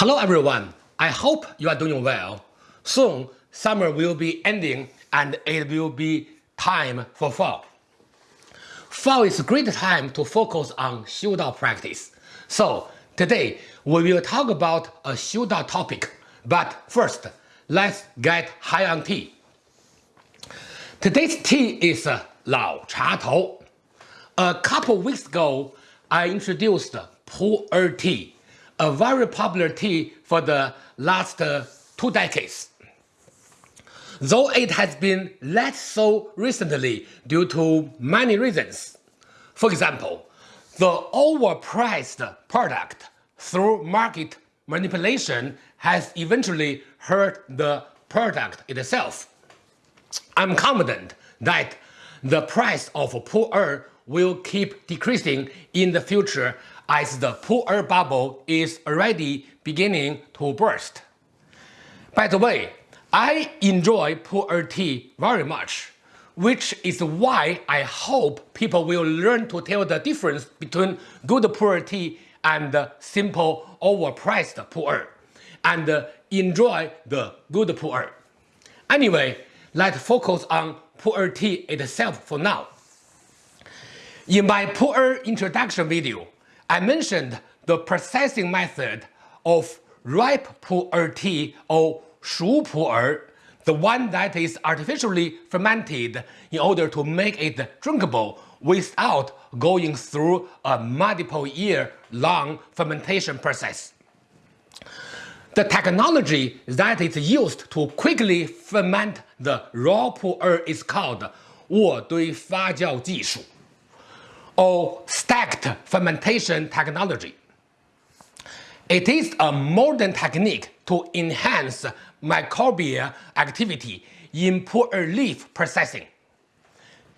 Hello everyone, I hope you are doing well. Soon, summer will be ending and it will be time for fall. Fall is a great time to focus on Xiudao practice. So, today we will talk about a Xiudao topic. But first, let's get high on tea. Today's tea is Lao Cha Tou. A couple weeks ago, I introduced Pu'er tea a very popular tea for the last uh, two decades. Though it has been less so recently due to many reasons. For example, the overpriced product through market manipulation has eventually hurt the product itself. I'm confident that the price of pu'er will keep decreasing in the future as the pu'er bubble is already beginning to burst. By the way, I enjoy pu'er tea very much, which is why I hope people will learn to tell the difference between good pu'er tea and simple overpriced pu'er, and enjoy the good pu'er. Anyway, let's focus on pu'er tea itself for now. In my pu'er introduction video, I mentioned the processing method of ripe pu'er tea or shu pu'er, the one that is artificially fermented in order to make it drinkable without going through a multiple year long fermentation process. The technology that is used to quickly ferment the raw pu'er is called 卧堆发酵技术 Or stacked fermentation technology. It is a modern technique to enhance microbial activity in pu'er leaf processing.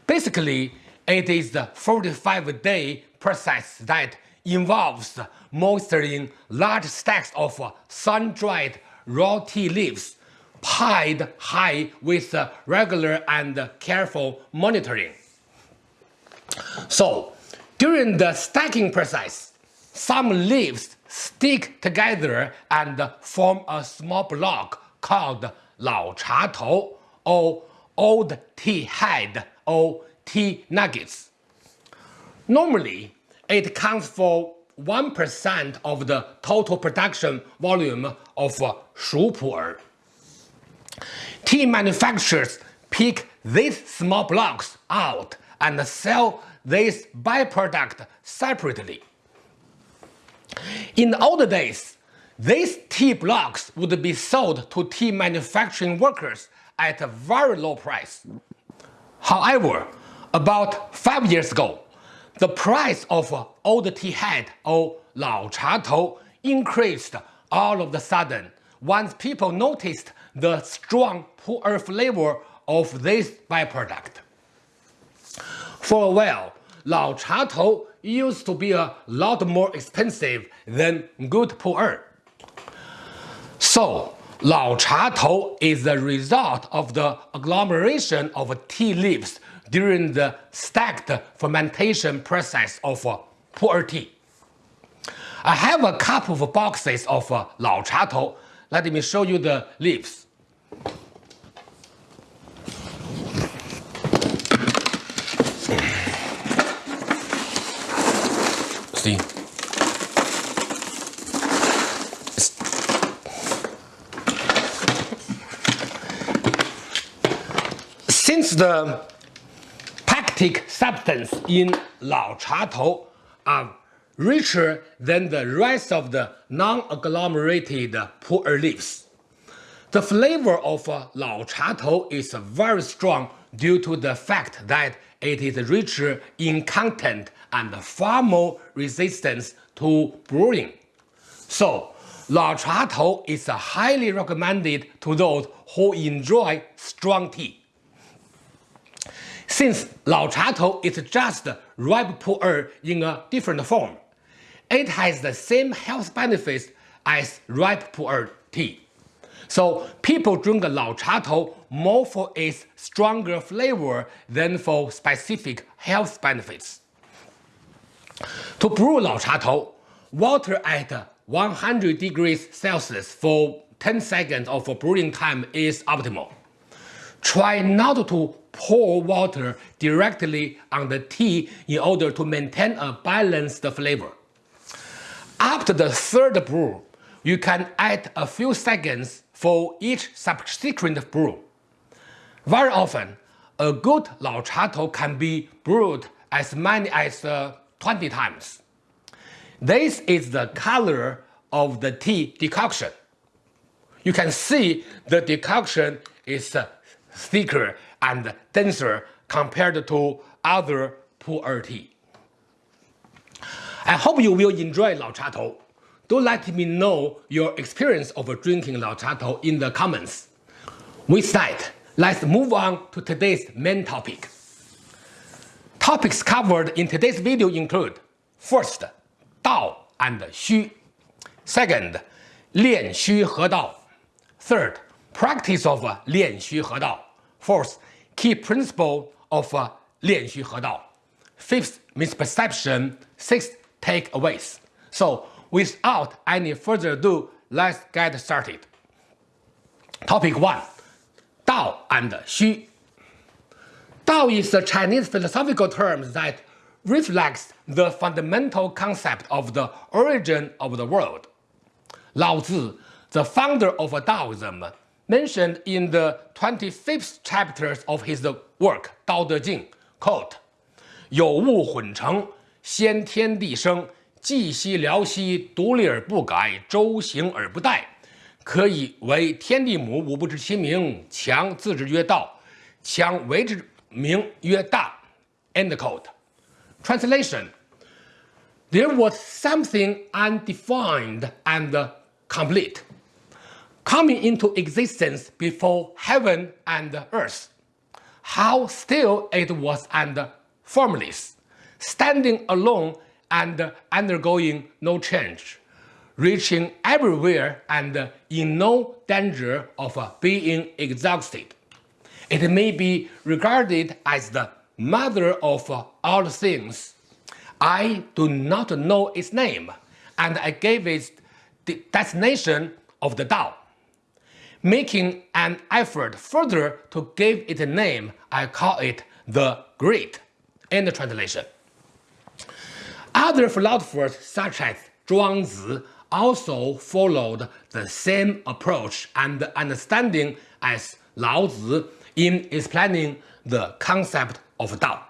Basically, it is the 45-day process that involves moistening large stacks of sun-dried raw tea leaves piled high with regular and careful monitoring. So, during the stacking process, some leaves stick together and form a small block called Lao Cha Tou or Old Tea Head or tea nuggets. Normally, it counts for 1% of the total production volume of Shu Pu'er. Tea manufacturers pick these small blocks out and sell this byproduct separately. In the old days, these tea blocks would be sold to tea manufacturing workers at a very low price. However, about 5 years ago, the price of old tea head or Lao Cha Tou increased all of a sudden once people noticed the strong pu'er flavor of this byproduct. For a while, Lao Cha Tou used to be a lot more expensive than good pu'er. So, Lao Cha Tou is the result of the agglomeration of tea leaves during the stacked fermentation process of uh, pu'er tea. I have a couple of boxes of Lao Cha Tou. Let me show you the leaves. Since the pectic substance in Lao Cha Tou are richer than the rest of the non-agglomerated pu'er leaves, the flavor of Lao Cha Tou is very strong due to the fact that it is richer in content and far more resistant to brewing. So, Lao Cha Tou is highly recommended to those who enjoy strong tea. Since Lao Cha Tou is just ripe pu'er in a different form, it has the same health benefits as ripe pu'er tea. So people drink Lao Cha Tou more for its stronger flavor than for specific health benefits. To brew Lao Cha Tou, water at 100 degrees Celsius for 10 seconds of brewing time is optimal. Try not to pour water directly on the tea in order to maintain a balanced flavor. After the third brew, you can add a few seconds for each subsequent brew. Very often, a good Lao Cha Tou can be brewed as many as uh, 20 times. This is the color of the tea decoction. You can see the decoction is uh, thicker and denser compared to other pu'er tea. I hope you will enjoy Lao Cha Tou. Do let me know your experience of drinking Lao Cha Tou in the comments. With that, let's move on to today's main topic. Topics covered in today's video include First, Dao and Xu. Second, Lian Xu He Dao. Third, practice of Lian Xu He Dao. Fourth, key principle of Lian Xu He Dao. Fifth, misperception. Sixth, takeaways. So without any further ado, let's get started. Topic 1. Dao and Xu. Dao is a Chinese philosophical term that reflects the fundamental concept of the origin of the world. Lao Tzu, the founder of Taoism, mentioned in the 25th chapters of his work Dao De Jing, quote, 有物混成，先天地生，寂兮寥兮，独立而不改，周行而不殆， 可以为天地母。吾不知其名，强自之曰道，强为之名曰大。End quote. Translation There was something undefined and complete, coming into existence before heaven and earth. How still it was and formless standing alone and undergoing no change, reaching everywhere and in no danger of uh, being exhausted. It may be regarded as the mother of uh, all things. I do not know its name, and I gave it the designation of the Tao. Making an effort further to give it a name, I call it the Great. The translation. Other philosophers such as Zhuangzi also followed the same approach and understanding as Lao Tzu in explaining the concept of Dao.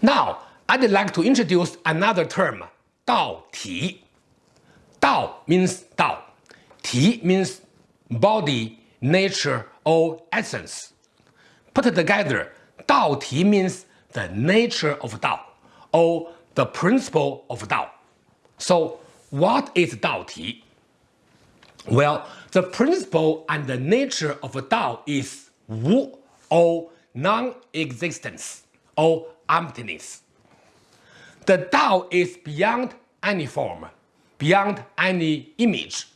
Now, I'd like to introduce another term, Dao Ti. Dao means Dao. Ti means body, nature, or essence. Put together, Dao Ti means the nature of Dao, or the principle of Dao. So what is Dao Ti? Well, the principle and the nature of Dao is Wu or non-existence or emptiness. The Dao is beyond any form, beyond any image.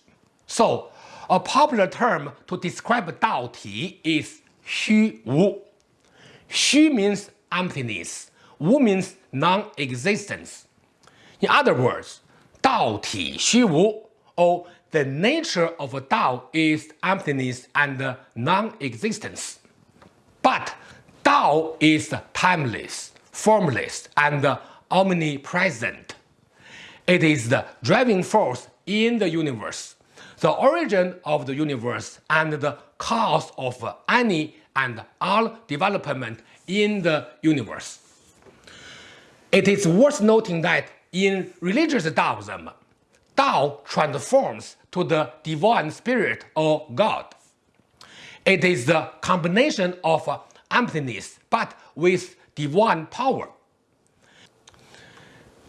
So a popular term to describe Dao Ti is Xu Wu. Xu means emptiness, Wu means non-existence. In other words, Dao Ti Xu Wu, or the nature of Dao is emptiness and non-existence. But Dao is timeless, formless, and omnipresent. It is the driving force in the universe, the origin of the universe, and the cause of any and all development in the universe. It is worth noting that in religious Taoism, Tao transforms to the divine spirit or God. It is the combination of emptiness but with divine power.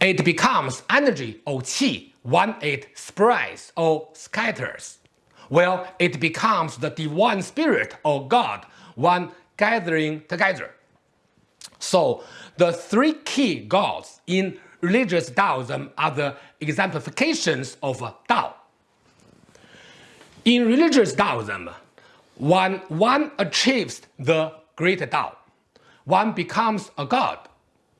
It becomes energy or qi when it spreads or scatters, Well, it becomes the divine spirit or God when gathering together. So the three key gods in religious Taoism are the exemplifications of Tao. In religious Taoism, when one achieves the great Tao, one becomes a god.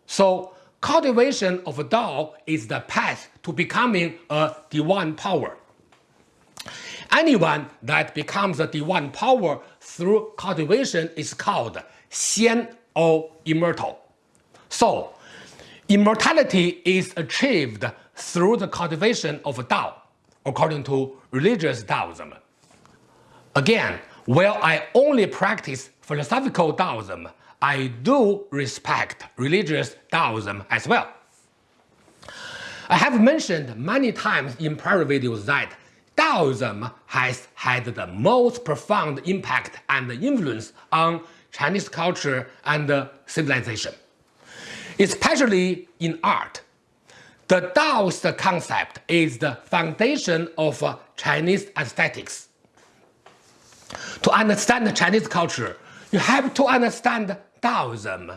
So cultivation of Tao is the path to becoming a divine power. Anyone that becomes a divine power through cultivation is called Xian or immortal. So, immortality is achieved through the cultivation of Tao, according to religious Taoism. Again, while I only practice philosophical Taoism, I do respect religious Taoism as well. I have mentioned many times in prior videos that Taoism has had the most profound impact and influence on Chinese culture and civilization, especially in art. The Taoist concept is the foundation of Chinese aesthetics. To understand Chinese culture, you have to understand Taoism.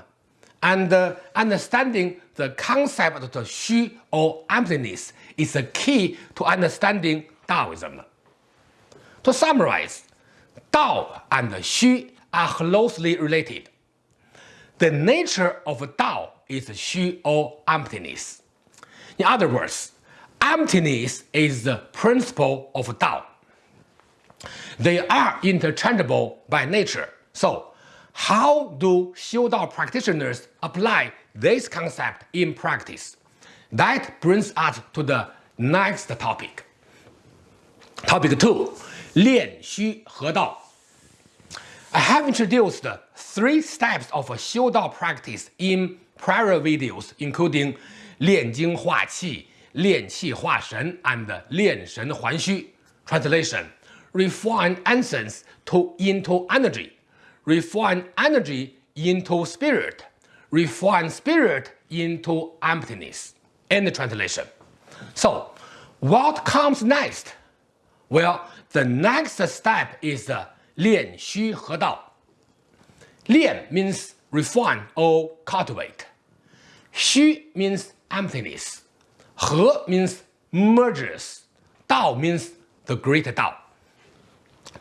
And uh, understanding the concept of the Xu or emptiness is the key to understanding Taoism. To summarize, Tao and Xu are closely related. The nature of Tao is Xu or emptiness. In other words, emptiness is the principle of Tao. They are interchangeable by nature. So, how do Xiu Dao practitioners apply this concept in practice? That brings us to the next topic. Topic 2. Lian Xu He Dao I have introduced three steps of Xiu Dao practice in prior videos, including 炼精化气、炼气化神 and 炼神还虚. Translation: Refine essence to into energy, refine energy into spirit, refine spirit into emptiness. End translation. So, what comes next? Well, the next step is 炼虚合道. Lian means refine or cultivate. Xu means emptiness. He means merges. Dao means the great Dao.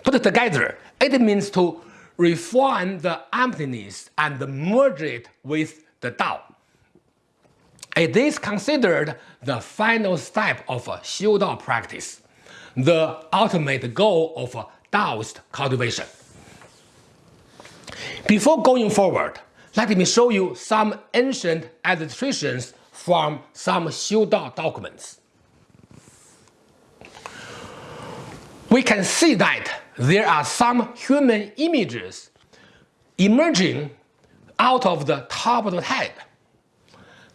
Put together, it means to refine the emptiness and merge it with the Tao. It is considered the final step of Xiu Dao practice, the ultimate goal of Taoist cultivation. Before going forward, let me show you some ancient illustrations from some Xiu-Dao documents. We can see that there are some human images emerging out of the top of the head.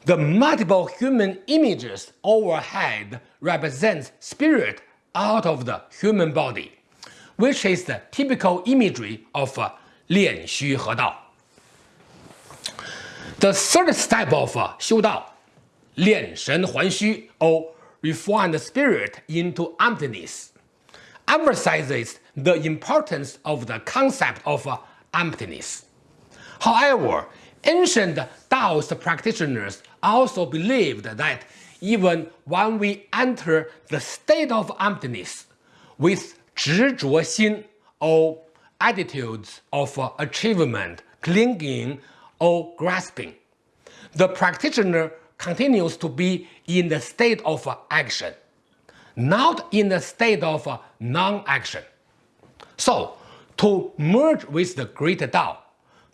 The multiple human images overhead represents spirit out of the human body, which is the typical imagery of uh, Lian Xu He Dao. The third step of uh, 修道,炼神还虚 or refine the spirit into emptiness, emphasizes the importance of the concept of uh, emptiness. However, ancient Taoist practitioners also believed that even when we enter the state of emptiness with 执着心 or attitudes of achievement, clinging or grasping. The practitioner continues to be in the state of action, not in the state of non-action. So, to merge with the great Tao,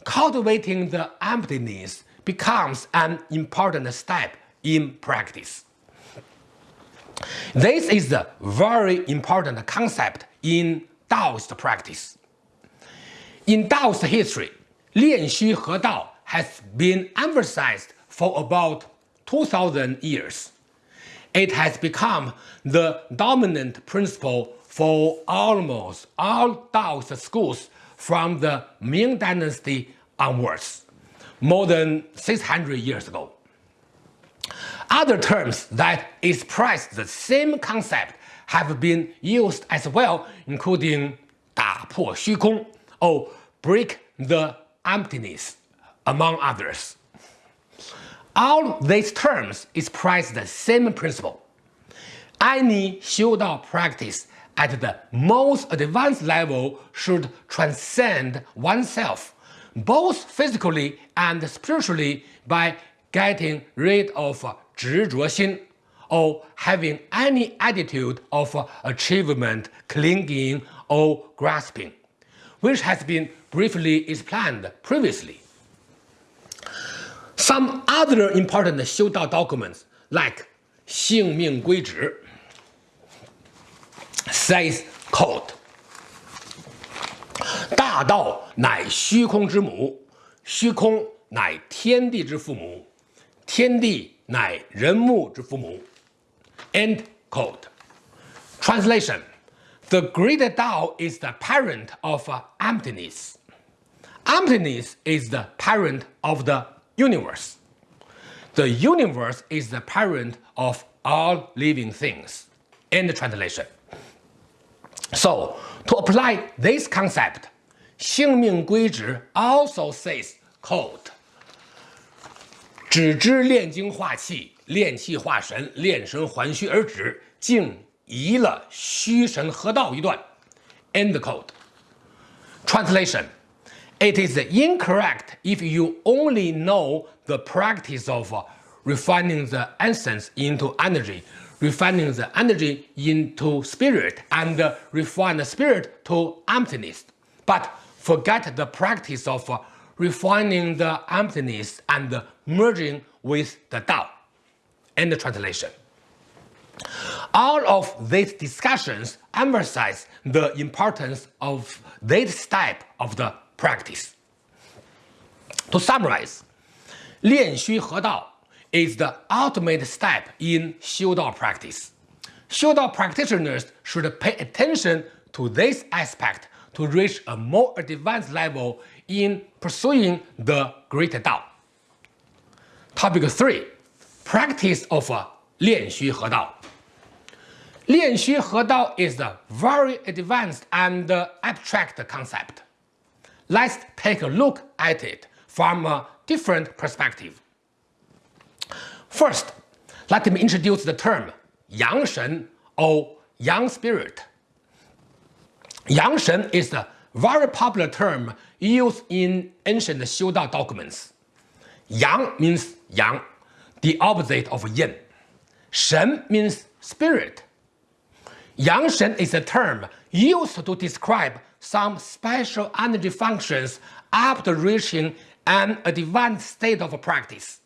cultivating the emptiness becomes an important step in practice. This is a very important concept in Taoist practice. In Taoist history, Lian Xu He Dao has been emphasized for about 2000 years. It has become the dominant principle for almost all Taoist schools from the Ming Dynasty onwards, more than 600 years ago. Other terms that express the same concept have been used as well, including 打破虚空 or break the emptiness, among others. All these terms express the same principle. Any Xiudao practice at the most advanced level should transcend oneself, both physically and spiritually by getting rid of xin or having any attitude of achievement, clinging or grasping, which has been briefly explained previously Some other important 修道 documents like 性命归止 says quote 大道乃虚空之母，虚空乃天地之父母，天地乃人木之父母。End quote. Translation The greater Tao is the parent of emptiness. Emptiness is the parent of the universe. The universe is the parent of all living things. End translation. So, to apply this concept, 性命归止 also says, quote, 只知炼精化气，炼气化神，炼神还虚而止，竟移了虚神合道一段。End quote. Translation. it is incorrect if you only know the practice of refining the essence into energy, refining the energy into spirit, and refine the spirit to emptiness, but forget the practice of refining the emptiness and merging with the Tao. End translation. All of these discussions emphasize the importance of this type of the practice. To summarize, Lian Dao is the ultimate step in Xiu practice. Xiu practitioners should pay attention to this aspect to reach a more advanced level in pursuing the Great Dao. Topic 3. Practice of Dao Lian Dao is a very advanced and abstract concept. Let's take a look at it from a different perspective. First, let me introduce the term Yang Shen or Yang Spirit. Yang Shen is a very popular term used in ancient Xiu Dao documents. Yang means Yang, the opposite of Yin. Shen means spirit. Yang Shen is a term used to describe some special energy functions after reaching an advanced state of practice.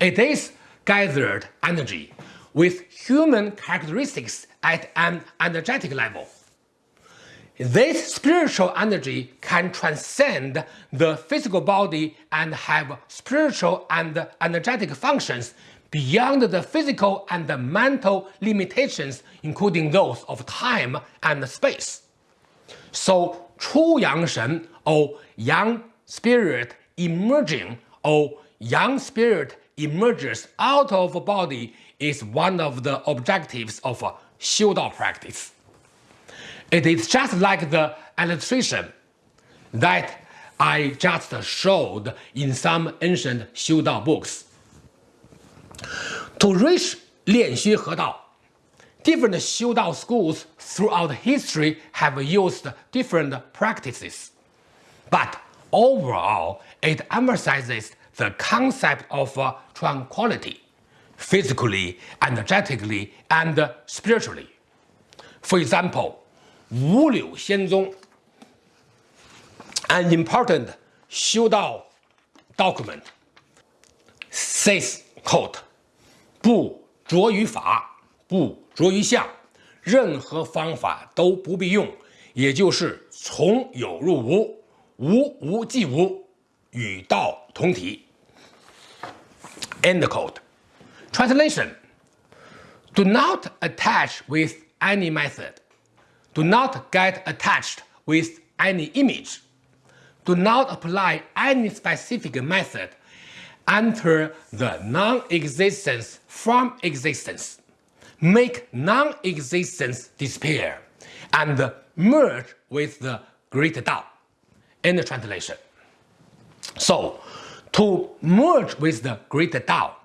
It is gathered energy with human characteristics at an energetic level. This spiritual energy can transcend the physical body and have spiritual and energetic functions beyond the physical and the mental limitations, including those of time and space. So, Chu Yang Shen or Yang Spirit emerging or Yang Spirit emerges out of body is one of the objectives of Xiu Dao practice. It is just like the illustration that I just showed in some ancient Xiu Dao books. To reach Lian Xu He Dao, different Xiu Dao schools throughout history have used different practices. But overall, it emphasizes the concept of uh, tranquility, physically, energetically, and spiritually. For example, Wu Liu Xianzong, an important Xiu Dao document, says, quote, 不着于法，不着于相，任何方法都不必用，也就是从有入无，无无即无，与道同体。End quote. Translation: Do not attach with any method. Do not get attached with any image. Do not apply any specific method. Enter the non-existence from existence. Make non-existence disappear and merge with the great Tao. the translation. So, to merge with the great Tao,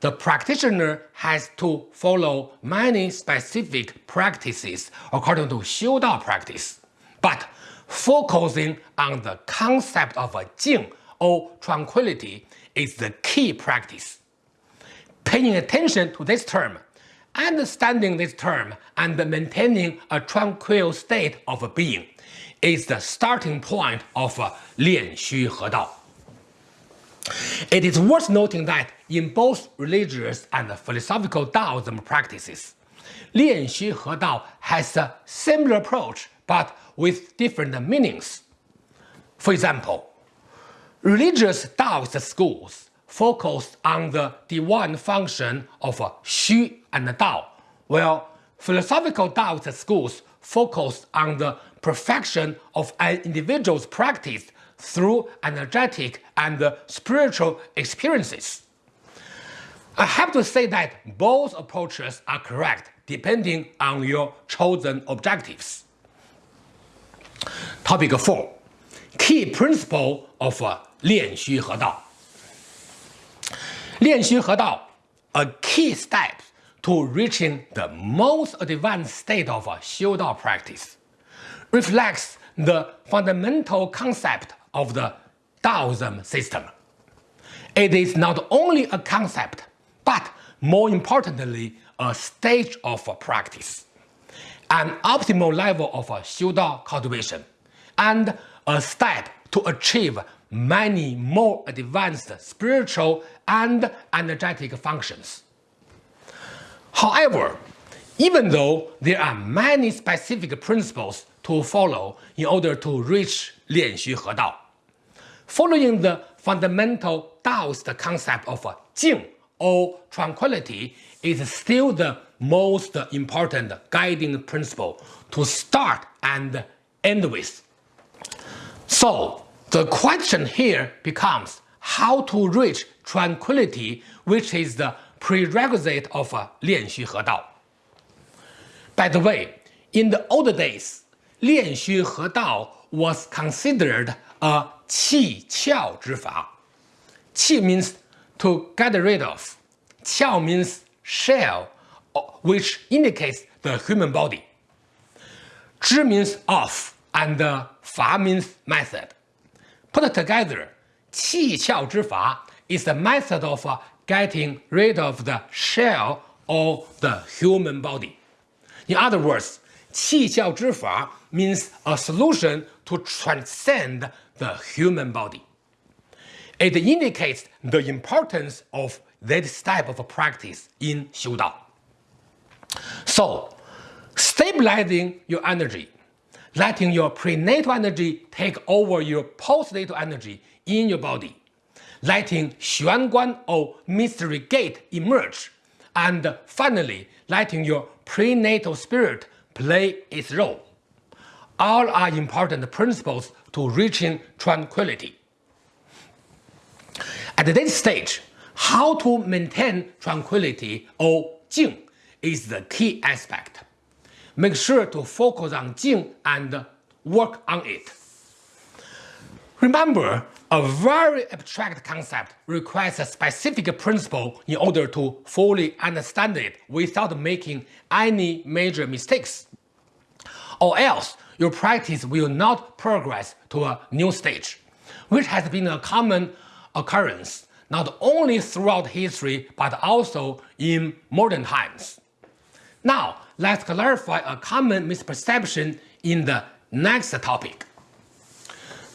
the practitioner has to follow many specific practices according to Xiu Dao practice, but focusing on the concept of a Jing or tranquility is the key practice. Paying attention to this term, understanding this term, and maintaining a tranquil state of being is the starting point of Lian Xu He Dao. It is worth noting that in both religious and philosophical Taoism practices, Lian Xu He Dao has a similar approach but with different meanings. For example, religious Taoist schools focus on the divine function of Xu and Dao. Tao. Well, philosophical Taoist schools focused on the perfection of an individual's practice through energetic and uh, spiritual experiences. I have to say that both approaches are correct depending on your chosen objectives. Topic 4 Key Principle of uh, Lian Xu He Dao Lian Xu He Dao, a key step to reaching the most advanced state of uh, Dao practice, reflects the fundamental concept of the Taoism system. It is not only a concept, but more importantly, a stage of practice, an optimal level of xiu dao cultivation, and a step to achieve many more advanced spiritual and energetic functions. However, even though there are many specific principles to follow in order to reach Lian Xu He Dao, following the fundamental Taoist concept of Jing or tranquility is still the most important guiding principle to start and end with. So the question here becomes how to reach tranquility, which is the prerequisite of He Dao. By the way, in the old days, Lian Xu He Dao was considered a qi qiao zhi fa. Qi means to get rid of. Qiao means shell, which indicates the human body. Zhi means of, and fa means method. Put together, qi qiao zhi fa is the method of getting rid of the shell of the human body. In other words, qi zhi fa means a solution to transcend the human body. It indicates the importance of this type of practice in Xiu Dao. So, stabilizing your energy, letting your prenatal energy take over your postnatal energy in your body, letting Xuan Guan or mystery gate emerge, and finally letting your prenatal spirit play its role. All are important principles to reaching tranquility. At this stage, how to maintain tranquility or Jing is the key aspect. Make sure to focus on Jing and work on it. Remember, a very abstract concept requires a specific principle in order to fully understand it without making any major mistakes. Or else, your practice will not progress to a new stage, which has been a common occurrence not only throughout history but also in modern times. Now, let's clarify a common misperception in the next topic.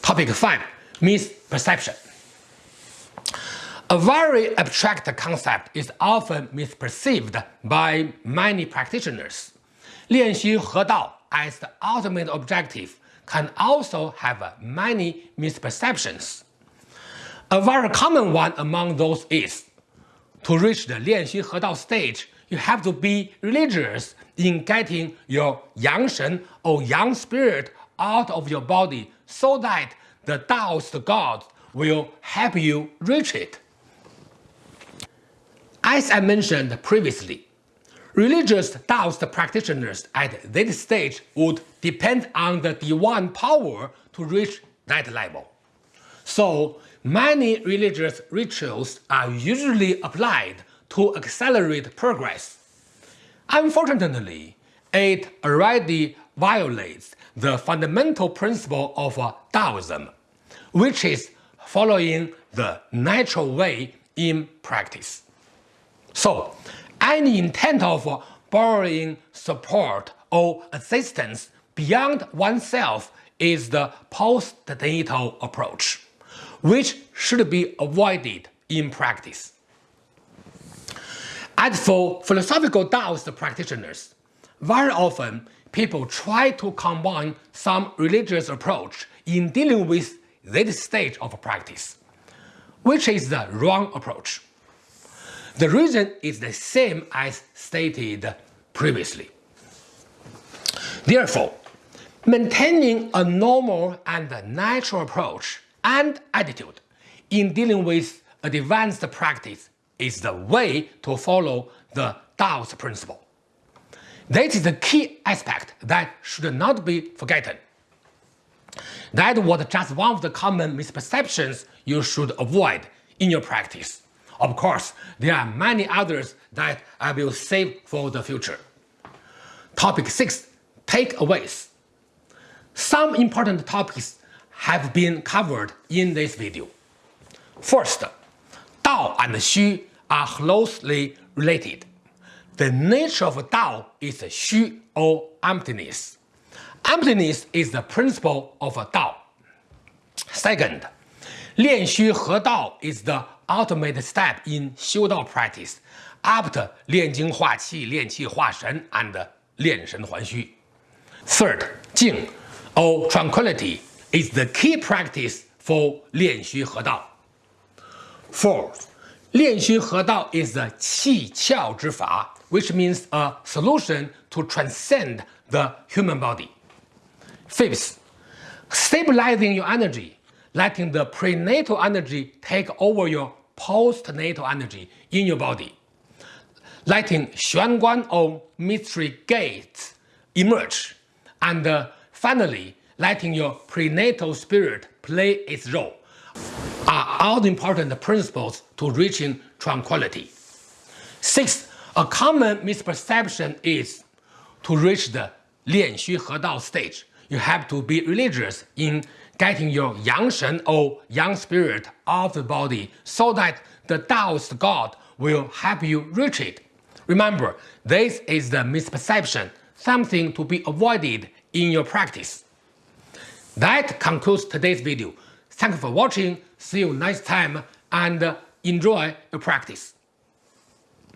Topic 5 perception. A very abstract concept is often misperceived by many practitioners. Lian Xu He Dao as the ultimate objective can also have many misperceptions. A very common one among those is, to reach the Lian Xu He Dao stage, you have to be religious in getting your yang shen or yang spirit out of your body so that the Taoist God will help you reach it. As I mentioned previously, religious Taoist practitioners at this stage would depend on the divine power to reach that level. So Many religious rituals are usually applied to accelerate progress. Unfortunately, it already violates the fundamental principle of uh, Taoism, which is following the natural way in practice. So, any intent of borrowing support or assistance beyond oneself is the postnatal approach, which should be avoided in practice. As for philosophical Taoist practitioners, very often people try to combine some religious approach in dealing with this stage of practice, which is the wrong approach. The reason is the same as stated previously. Therefore, maintaining a normal and natural approach and attitude in dealing with advanced practice is the way to follow the Taoist principle. That is the key aspect that should not be forgotten. That was just one of the common misperceptions you should avoid in your practice. Of course, there are many others that I will save for the future. Topic 6. Takeaways Some important topics have been covered in this video. First, Dao and Xu are closely related. The nature of Dao is Xu or emptiness. Emptiness is the principle of Dao. Second, Lian Xu He Dao is the ultimate step in Xiu Dao practice after Lian Jing Hua Qi, Lian Qi Hua Shen, and Lian Shen Huan Xu. Third, Jing or tranquility is the key practice for Lian Xu He Dao. Fourth, Lian Xu He Dao is the Qi Qiao Zhi Fa, which means a solution to transcend the human body. Fifth, stabilizing your energy, letting the prenatal energy take over your postnatal energy in your body, letting Xuanguan or mystery gates emerge, and uh, finally, letting your prenatal spirit play its role are all important principles to reaching tranquility. Sixth, a common misperception is to reach the Lian Xu He Dao stage, you have to be religious in getting your yang shen or yang spirit of the body so that the Taoist God will help you reach it. Remember, this is the misperception, something to be avoided in your practice. That concludes today's video. Thank you for watching, see you next time, and enjoy your practice.